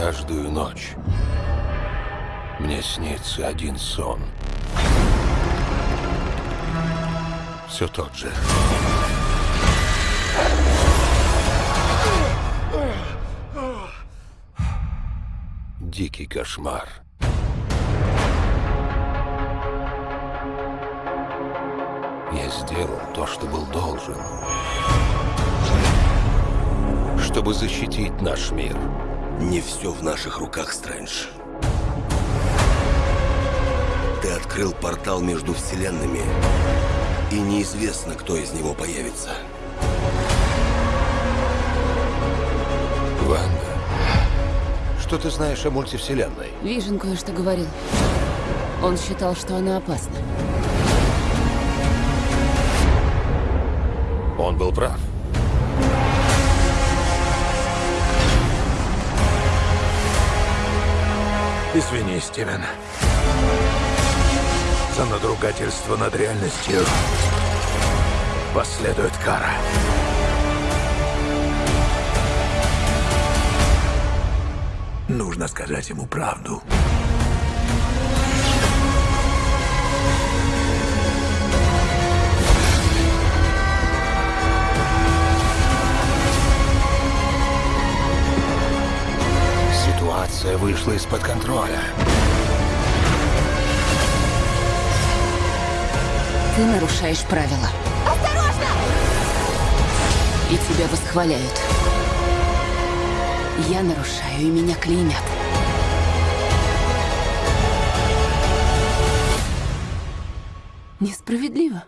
Каждую ночь мне снится один сон. Все тот же. Дикий кошмар. Я сделал то, что был должен. Чтобы защитить наш мир. Не все в наших руках, Стрэндж. Ты открыл портал между вселенными, и неизвестно, кто из него появится. Ванда, что ты знаешь о мультивселенной? Вижен кое-что говорил. Он считал, что она опасна. Он был прав. Извини, Стивен. За надругательство над реальностью последует кара. Нужно сказать ему правду. Ситуация вышла из-под контроля. Ты нарушаешь правила. Осторожно! И тебя восхваляют. Я нарушаю, и меня клеймят. Несправедливо.